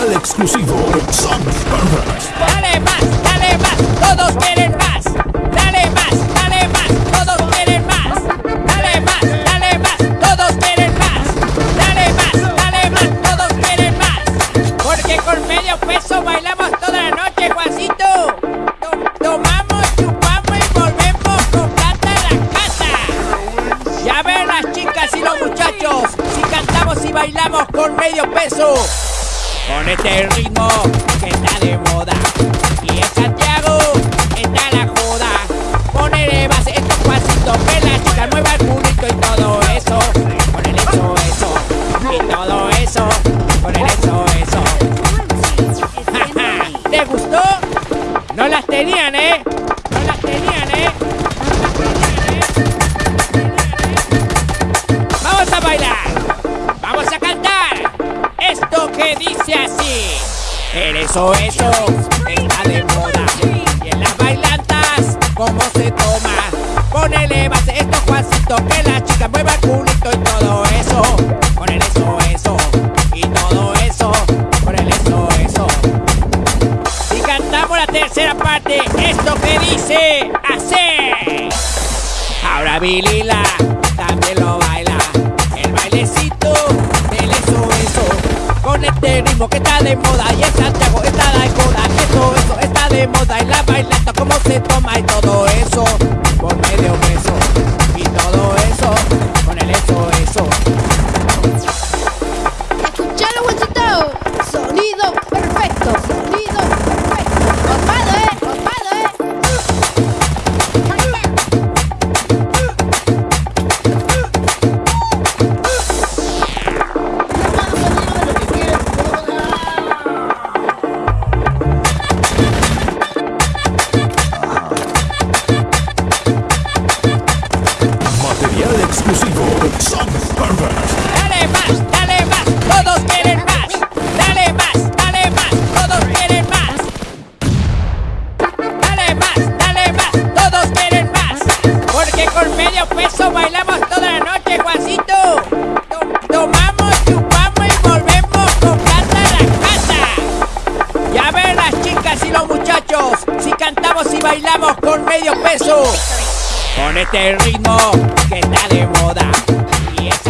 exclusivo Somos Barbas. Dale más, dale más, todos quieren más. Dale más, dale más, todos quieren más. Dale más, dale más, todos quieren más. Dale más, dale más, todos quieren más. Porque con medio peso bailamos toda la noche, Juancito. To- Tomamos, chupamos y volvemos con plata a la casa. Ya ven las chicas y los muchachos, si cantamos y bailamos con medio peso. Con este ritmo que está de moda. Y en Santiago está la joda. Ponele base estos pasitos Que la chica mueva el culito y todo eso. Ponele eso, eso. Y todo eso. Ponele eso, eso. ¿Te gustó? No las tenían, ¿eh? No las tenían, ¿eh? Vamos a bailar. Vamos a cantar que dice así. El eso, eso Está de moda. Y en las bailantas ¿Cómo se toma? Ponele base estos Juancito Que la chica mueva el culito y todo eso. Ponele eso, eso Y todo eso. Ponele eso, eso. Y cantamos la tercera parte, esto que dice así. Ahora Vilila también lo Ritmo que está de moda y en Santiago está la joda. Eso, eso está de moda y la bailanta cómo se toma y todo eso. Por medio peso y todo eso, con el eso, eso. Escuchalo. Sonido perfecto. Bailamos toda la noche, Juancito. To- Tomamos, chupamos y volvemos con plata a la casa. Ya ven las chicas y los muchachos, si cantamos y bailamos con medio peso. Con este ritmo que está de moda.